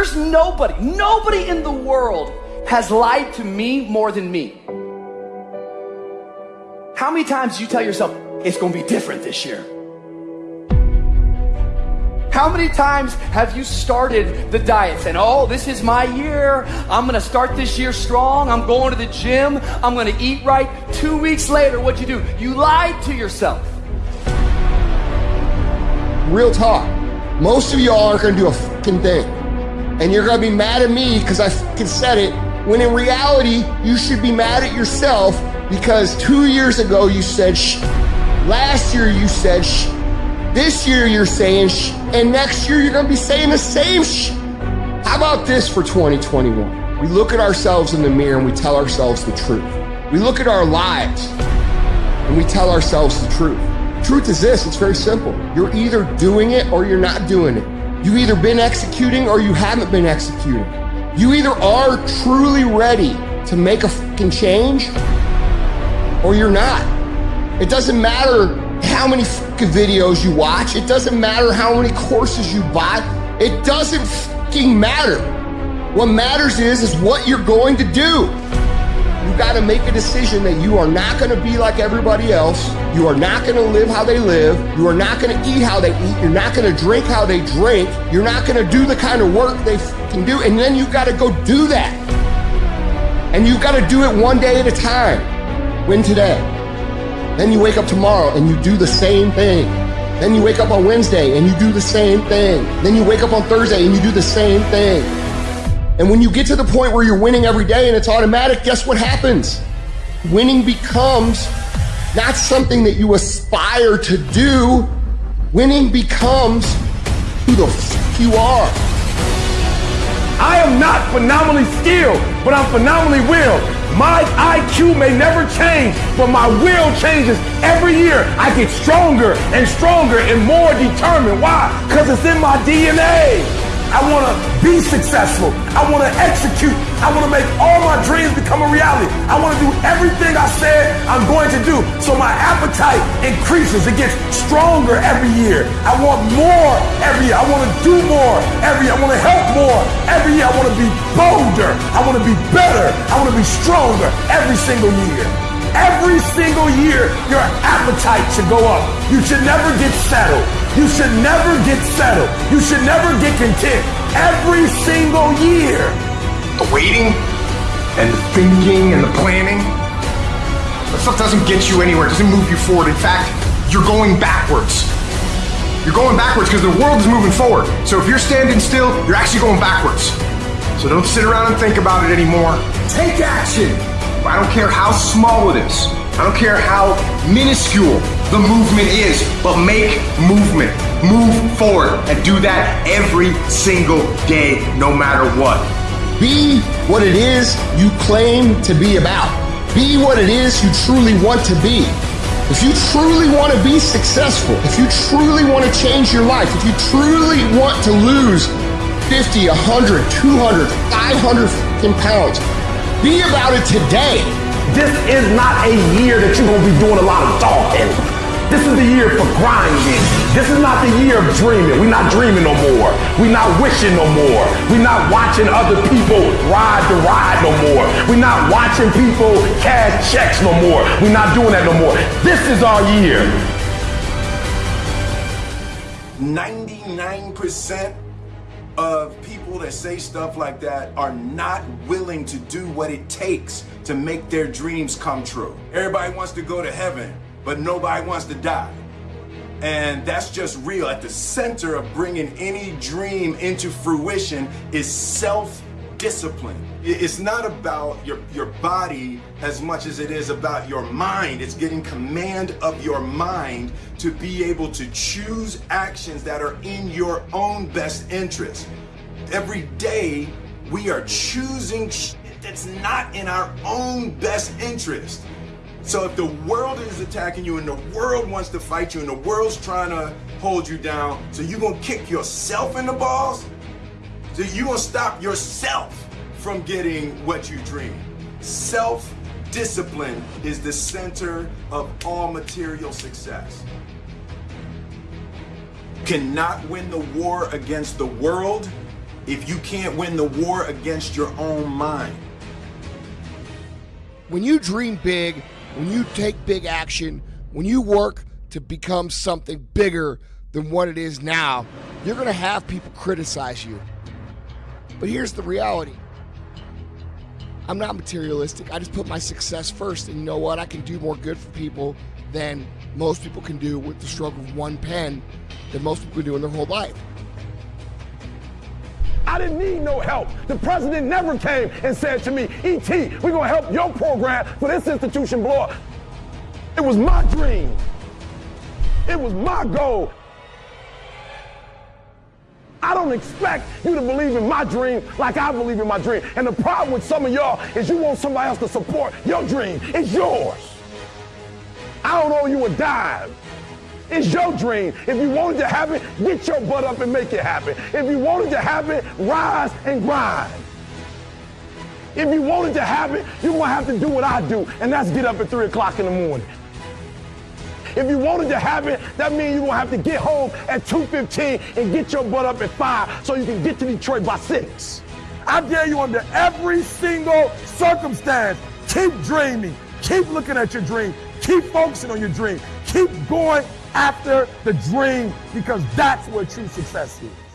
There's nobody, nobody in the world has lied to me more than me. How many times do you tell yourself, it's gonna be different this year? How many times have you started the diet saying, Oh, this is my year. I'm going to start this year strong. I'm going to the gym. I'm going to eat right. Two weeks later, what'd you do? You lied to yourself. Real talk. Most of y'all aren't going to do a fucking thing. And you're going to be mad at me because I fucking said it. When in reality, you should be mad at yourself because two years ago you said shh. Last year you said shh. This year you're saying shh, and next year you're gonna be saying the same shh. How about this for 2021? We look at ourselves in the mirror and we tell ourselves the truth. We look at our lives and we tell ourselves the truth. Truth is this, it's very simple. You're either doing it or you're not doing it. You've either been executing or you haven't been executing. You either are truly ready to make a fucking change or you're not. It doesn't matter how many fucking videos you watch. It doesn't matter how many courses you buy. It doesn't fucking matter. What matters is, is what you're going to do. You got to make a decision that you are not going to be like everybody else. You are not going to live how they live. You are not going to eat how they eat. You're not going to drink how they drink. You're not going to do the kind of work they can do. And then you got to go do that. And you got to do it one day at a time. Win today. Then you wake up tomorrow and you do the same thing. Then you wake up on Wednesday and you do the same thing. Then you wake up on Thursday and you do the same thing. And when you get to the point where you're winning every day and it's automatic, guess what happens? Winning becomes not something that you aspire to do. Winning becomes who the f- you are. I am not phenomenally skilled, but I'm phenomenally willed. My IQ may never change, but my will changes every year. I get stronger and stronger and more determined. Why? Because it's in my DNA. I want to be successful. I want to execute. I want to make all my dreams become a reality. I want to do everything I said I'm going to do. So my appetite increases. It gets stronger every year. I want more every year. I want to do more every year. I want to help more every year. I want to be bolder. I want to be better. I want to be stronger every single year. Every single year, your appetite should go up. You should never get settled. You should never get settled. You should never get content. Every single year. The waiting and the thinking and the planning, that stuff doesn't get you anywhere. It doesn't move you forward. In fact, you're going backwards. You're going backwards because the world is moving forward. So if you're standing still, you're actually going backwards. So don't sit around and think about it anymore. Take action. I don't care how small it is. I don't care how minuscule the movement is, but make movement. Move forward and do that every single day, no matter what. Be what it is you claim to be about. Be what it is you truly want to be. If you truly want to be successful, if you truly want to change your life, if you truly want to lose 50, 100, 200, 500 pounds, be about it today. This is not a year that you're going to be doing a lot of talking. The year for grinding. This is not the year of dreaming. We're not dreaming no more. We're not wishing no more. We're not watching other people ride the ride no more. We're not watching people cash checks no more. We're not doing that no more. This is our year. 99% of people that say stuff like that are not willing to do what it takes to make their dreams come true. Everybody wants to go to heaven, but nobody wants to die. And that's just real. At the center of bringing any dream into fruition is self discipline. It's not about your, your body as much as it is about your mind. It's getting command of your mind to be able to choose actions that are in your own best interest. Every day, we are choosing that's not in our own best interest. So if the world is attacking you and the world wants to fight you and the world's trying to hold you down, so you're gonna kick yourself in the balls? So you're gonna stop yourself from getting what you dream. Self discipline is the center of all material success. Cannot win the war against the world if you can't win the war against your own mind. When you dream big, when you take big action, when you work to become something bigger than what it is now, you're going to have people criticize you. But here's the reality I'm not materialistic. I just put my success first. And you know what? I can do more good for people than most people can do with the stroke of one pen than most people do in their whole life. I didn't need no help. The president never came and said to me, E.T., we're going to help your program for this institution blow up. It was my dream. It was my goal. I don't expect you to believe in my dream like I believe in my dream. And the problem with some of y'all is you want somebody else to support your dream. It's yours. I don't owe you a dime. It's your dream. If you want it to happen, get your butt up and make it happen. If you want it to happen, rise and grind. If you want it to happen, you're going to have to do what I do, and that's get up at 3 o'clock in the morning. If you want it to happen, that means you're going to have to get home at 2.15 and get your butt up at 5 so you can get to Detroit by 6. I dare you under every single circumstance, keep dreaming. Keep looking at your dream. Keep focusing on your dream. Keep going after the dream because that's where true success is.